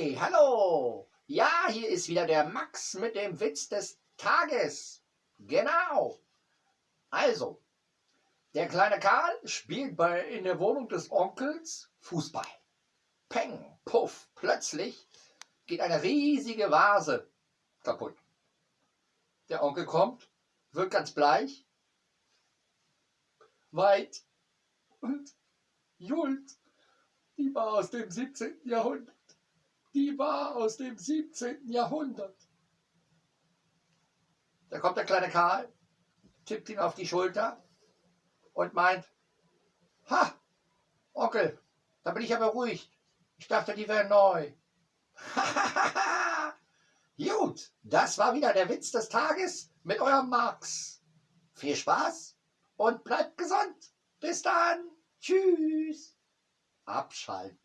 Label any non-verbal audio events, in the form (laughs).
Hey, hallo! Ja, hier ist wieder der Max mit dem Witz des Tages. Genau. Also, der kleine Karl spielt bei, in der Wohnung des Onkels Fußball. Peng, puff, plötzlich geht eine riesige Vase kaputt. Der Onkel kommt, wird ganz bleich, weit und Jult, die war aus dem 17. Jahrhundert. Die war aus dem 17. Jahrhundert. Da kommt der kleine Karl, tippt ihn auf die Schulter und meint, ha, Onkel, da bin ich aber ruhig. Ich dachte, die wären neu. (laughs) Gut, das war wieder der Witz des Tages mit eurem Max. Viel Spaß und bleibt gesund. Bis dann. Tschüss. Abschalten.